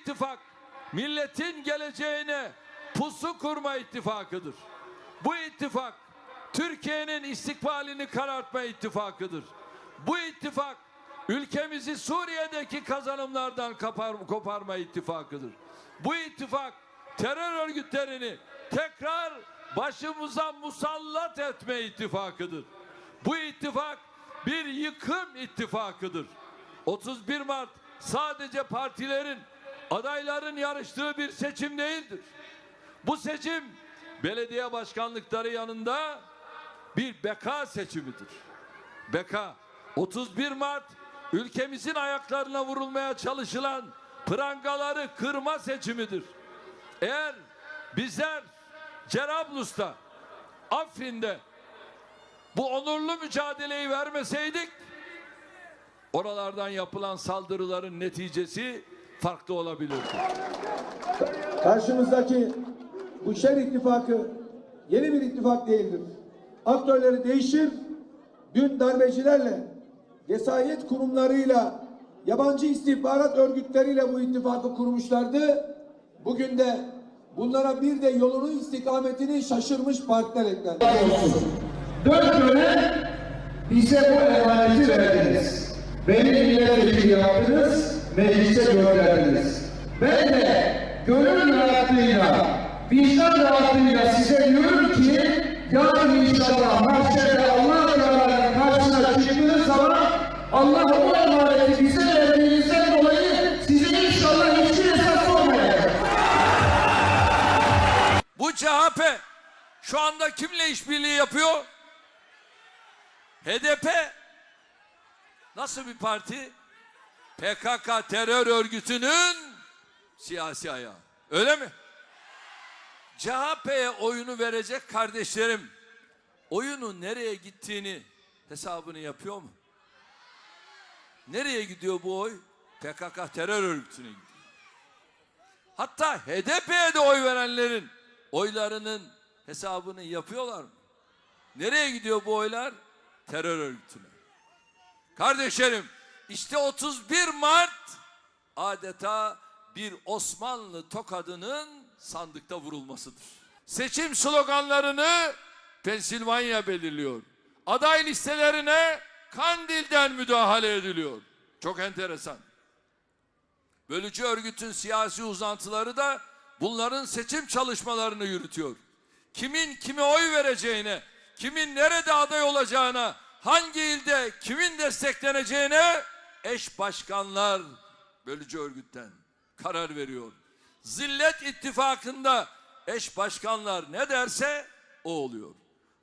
ittifak milletin geleceğine pusu kurma ittifakıdır. Bu ittifak Türkiye'nin istikbalini karartma ittifakıdır. Bu ittifak ülkemizi Suriye'deki kazanımlardan kapar, koparma ittifakıdır. Bu ittifak terör örgütlerini tekrar başımıza musallat etme ittifakıdır. Bu ittifak bir yıkım ittifakıdır. 31 Mart sadece partilerin, adayların yarıştığı bir seçim değildir. Bu seçim belediye başkanlıkları yanında bir beka seçimidir. Beka 31 Mart ülkemizin ayaklarına vurulmaya çalışılan prangaları kırma seçimidir. Eğer bizler Cerablus'ta, Afrin'de bu onurlu mücadeleyi vermeseydik oralardan yapılan saldırıların neticesi farklı olabilirdi. Karşımızdaki bu şer ittifakı yeni bir ittifak değildir. Aktörleri değişir, dün darbecilerle, vesayet kurumlarıyla, yabancı istihbarat örgütleriyle bu ittifakı kurmuşlardı. Bugün de bunlara bir de yolunu istikametini şaşırmış partiler eklendi. Dört dönem bize bu emaneti verdiniz. Beni milletvekili yaptınız, meclise gönderdiniz. Ben de gönül rahatlığıyla, vicdan rahatlığıyla size diyorum ki yarın inşallah mahşerde Allah Teala'nın karşısına çıktığınız zaman Allah o emaneti bize verdiğinizden dolayı size inşallah hiçbir hesap sormayacak. Bu CHP şu anda kimle işbirliği yapıyor? HDP nasıl bir parti? PKK terör örgütünün siyasi ayağı. Öyle mi? CHP'ye oyunu verecek kardeşlerim oyunu nereye gittiğini hesabını yapıyor mu? Nereye gidiyor bu oy? PKK terör örgütüne gidiyor. Hatta HDP'ye de oy verenlerin oylarının hesabını yapıyorlar mı? Nereye gidiyor bu oylar? Terör örgütüne. Kardeşlerim işte 31 Mart adeta bir Osmanlı tokadının sandıkta vurulmasıdır. Seçim sloganlarını Pensilvanya belirliyor. Aday listelerine Kandil'den müdahale ediliyor. Çok enteresan. Bölücü örgütün siyasi uzantıları da bunların seçim çalışmalarını yürütüyor. Kimin kime oy vereceğine, kimin nerede aday olacağına, hangi ilde kimin destekleneceğine eş başkanlar bölücü örgütten karar veriyor. Zillet ittifakında eş başkanlar ne derse o oluyor.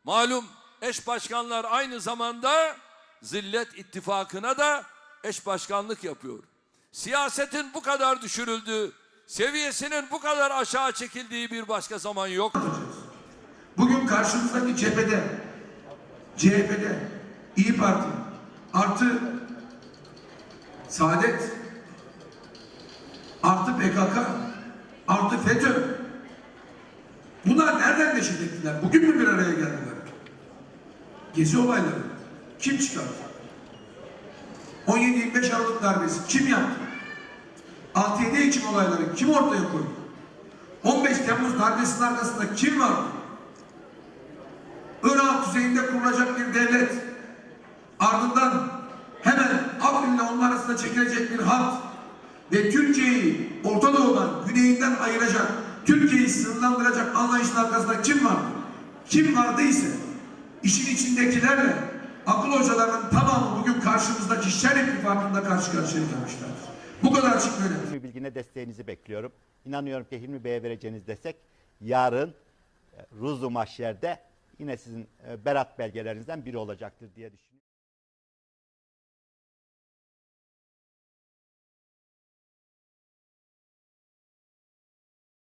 Malum eş başkanlar aynı zamanda zillet ittifakına da eş başkanlık yapıyor. Siyasetin bu kadar düşürüldüğü, seviyesinin bu kadar aşağı çekildiği bir başka zaman yok. Bugün karşımızdaki cephede, CHP'de, İyi Parti artı Saadet artı PKK artı FETÖ bunlar nereden neşet ettiler? Bugün mü bir araya geldiler? Gezi olayları kim çıkardı? 17-25 Aralık darbesi kim yaptı? 6-7 Ekim olayları kim ortaya koydu? 15 Temmuz darbesinin arkasında kim vardı? Irak düzeyinde kurulacak bir devlet ardından hemen Afrin'le onun arasında çekilecek bir hat ve Türkiye'yi Orta Doğu'dan güneyinden ayıracak, Türkiye'yi sınırlandıracak anlayışın arkasında kim vardı? Kim vardıysa işin içindekilerle akıl hocalarının tamamı bugün karşımızdaki şer ittifakında karşı karşıya gelmişlerdir. Bu kadar açık. Hilmi Bilgin'e desteğinizi bekliyorum. İnanıyorum ki Hilmi Bey'e vereceğiniz destek yarın e, Ruzu Mahşer'de yine sizin e, berat belgelerinizden biri olacaktır diye düşünüyorum.